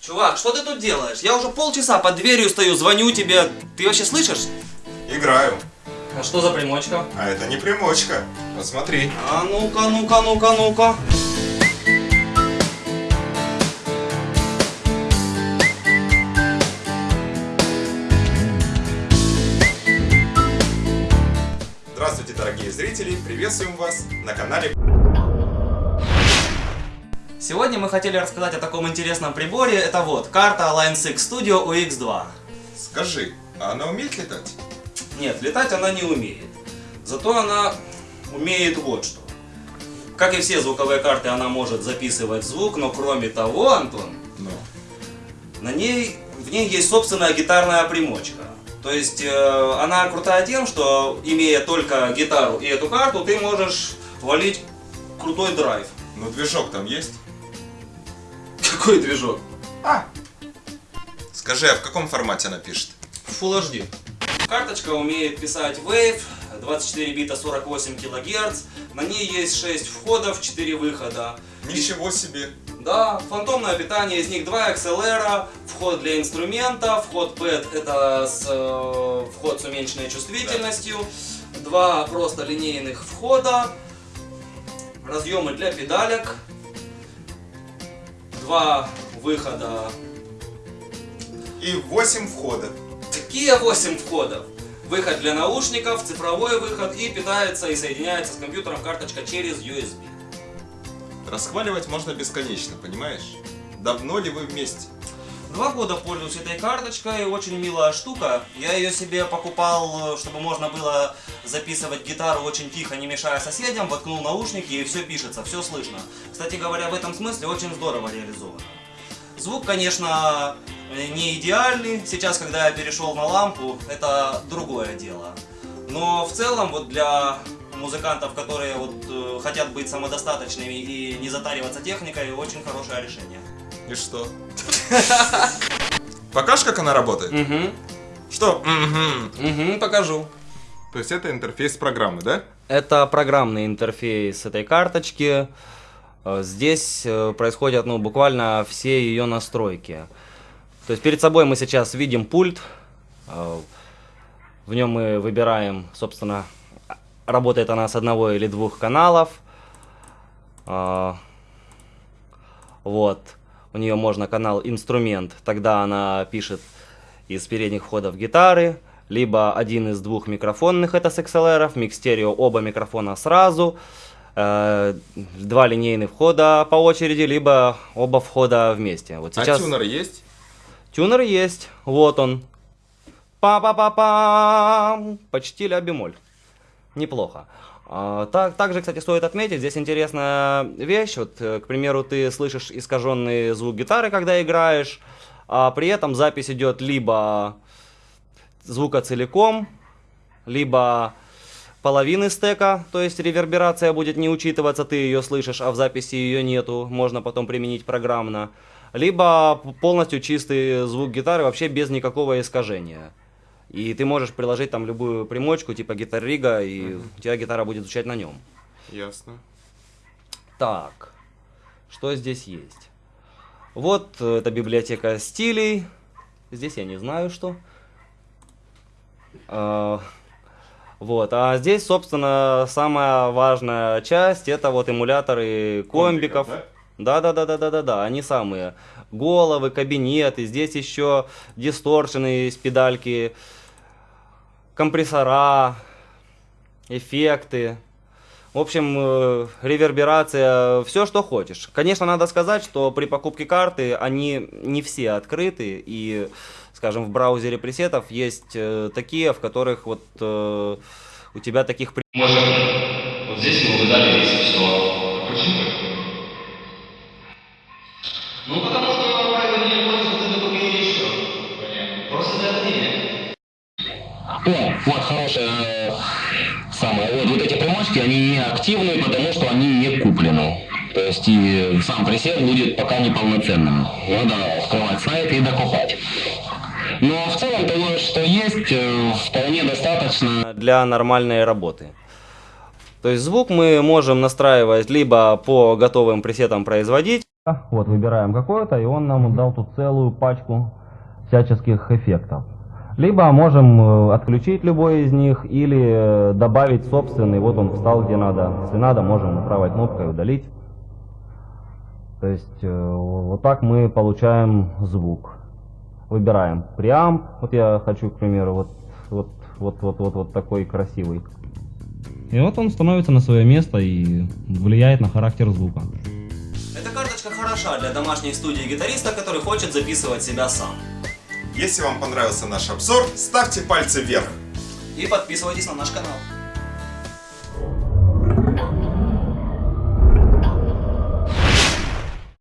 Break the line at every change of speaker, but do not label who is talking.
Чувак, что ты тут делаешь? Я уже полчаса под дверью стою, звоню тебе. Ты вообще слышишь?
Играю.
А что за примочка?
А это не примочка. Посмотри.
А ну-ка, ну-ка, ну-ка, ну-ка.
Здравствуйте, дорогие зрители. Приветствуем вас на канале.
Сегодня мы хотели рассказать о таком интересном приборе. Это вот карта Line 6 Studio UX2.
Скажи, а она умеет летать?
Нет, летать она не умеет. Зато она умеет вот что. Как и все звуковые карты, она может записывать звук, но кроме того, Антон,
Ну.
на ней, в ней есть собственная гитарная примочка. То есть э, она крутая тем, что имея только гитару и эту карту, ты можешь валить крутой драйв.
Ну, движок там есть?
Какой движок?
А. Скажи, а в каком формате она пишет?
Full HD. Карточка умеет писать Wave, 24 бита 48 кГц. На ней есть 6 входов, 4 выхода.
Ничего себе.
Да, фантомное питание, из них два XLR, вход для инструмента, вход PET это с, э, вход с уменьшенной чувствительностью, два просто линейных входа, разъемы для педалек, два выхода.
И 8 входов.
Какие 8 входов? Выход для наушников, цифровой выход и питается и соединяется с компьютером карточка через USB.
Расхваливать можно бесконечно, понимаешь? Давно ли вы вместе?
Два года пользуюсь этой карточкой, очень милая штука. Я ее себе покупал, чтобы можно было записывать гитару очень тихо, не мешая соседям, воткнул наушники и все пишется, все слышно. Кстати говоря, в этом смысле очень здорово реализовано. Звук, конечно, не идеальный. Сейчас, когда я перешел на лампу, это другое дело. Но в целом, вот для музыкантов, которые вот, э, хотят быть самодостаточными и не затариваться техникой, очень хорошее решение.
И что? Покажешь, как она работает?
Угу.
Что? Мгм.
Угу, покажу.
То есть это интерфейс программы, да?
Это программный интерфейс этой карточки. Э, Здесь э, происходят ну, буквально все ее настройки. То есть перед собой мы сейчас видим пульт. Э, В нем мы выбираем, собственно, работает она с одного или двух каналов. А, Вот. У нее можно канал инструмент. Тогда она пишет из передних входов гитары. Либо один из двух микрофонных, это с XLR, микс стерео, оба микрофона сразу. Э, Два линейных входа по очереди, либо оба входа вместе. Вот сейчас...
А тюнер есть?
Тюнер есть, вот он. Па-па-па-пам. Почти ля бемоль. Неплохо. А, так, также, кстати, стоит отметить, здесь интересная вещь. Вот, э, к примеру, ты слышишь искаженный звук гитары, когда играешь, а при этом запись идет либо звука целиком, либо половины стека, то есть реверберация будет не учитываться, ты ее слышишь, а в записи ее нету, можно потом применить программно. Либо полностью чистый звук гитары вообще без никакого искажения. И ты можешь приложить там любую примочку, типа гитар-рига, и у тебя гитара будет звучать на нем.
Ясно.
Так, что здесь есть? Вот э, это библиотека стилей. Здесь я не знаю, что. А, Вот, а здесь, собственно, самая важная часть, это вот эмуляторы комбиков.
Комбиков,
Да, да, да, да, да, да, да, они самые. Головы, кабинеты, здесь еще дисторшены из педальки, компрессора, эффекты. В общем, э, реверберация, все, что хочешь. Конечно, надо сказать, что при покупке карты они не все открыты. И, скажем, в браузере пресетов есть э, такие, в которых вот э, у тебя таких
Может, вот здесь мы выдали весь все. Почему? Ну, потому что правильно не пользоваться это только еще. Понятно. Просто за это денег.
О, вот хорошая э, самая. Вот, вот эти примочки, они не активны, потому что они не куплены. То есть и сам пресет будет пока неполноценным. Надо открывать сайт и докупать. Но в целом того, что есть, э, вполне достаточно.
для нормальной работы. То есть звук мы можем настраивать либо по готовым пресетам производить. Вот, выбираем какой-то, и он нам дал тут целую пачку всяческих эффектов. Либо можем э, отключить любой из них или э, добавить собственный. Вот он встал где надо. Если надо, можем правой кнопкой удалить. То есть э, вот так мы получаем звук. Выбираем преамп. Вот я хочу, к примеру, вот, вот, вот, вот, вот, вот такой красивый. И вот он становится на свое место и влияет на характер звука. Эта карточка хороша для домашней студии гитариста, который хочет записывать себя сам.
Если вам понравился наш обзор, ставьте пальцы вверх.
И подписывайтесь на наш канал.